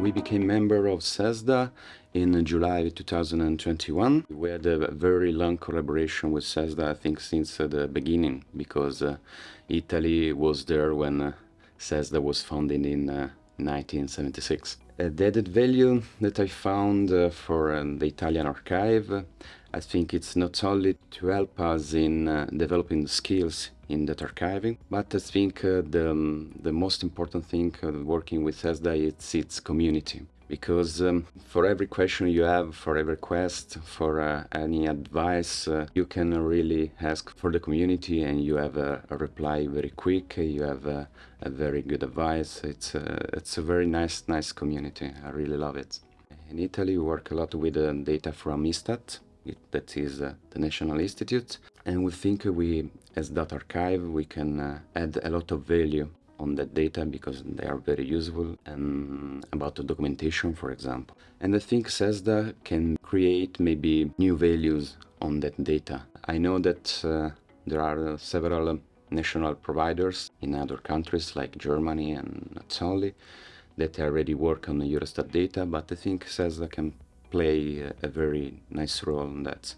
We became member of CESSDA in July 2021. We had a very long collaboration with CESSDA, I think, since the beginning, because uh, Italy was there when uh, was founded in uh, 1976. Added value that I found uh, for um, the Italian archive, I think it's not only to help us in uh, developing the skills in that archiving. But I think uh, the, um, the most important thing uh, working with CESSDA is its community. Because um, for every question you have, for every request, for uh, any advice, uh, you can really ask for the community and you have a, a reply very quick, you have a, a, very good advice. It's a, it's a very nice, nice community. I really love it. In Italy, we work a lot with uh, data from ISTAT, it, that is uh, the National Institute. And we think we, as data archive, we can uh, add a lot of value on that data because they are very useful and about the documentation, for example. And I think CESSDA can create maybe new values on that data. I know that uh, there are several national providers in other countries like Germany and not only that already work on the Eurostat data, but I think CESSDA can play a very nice role in that.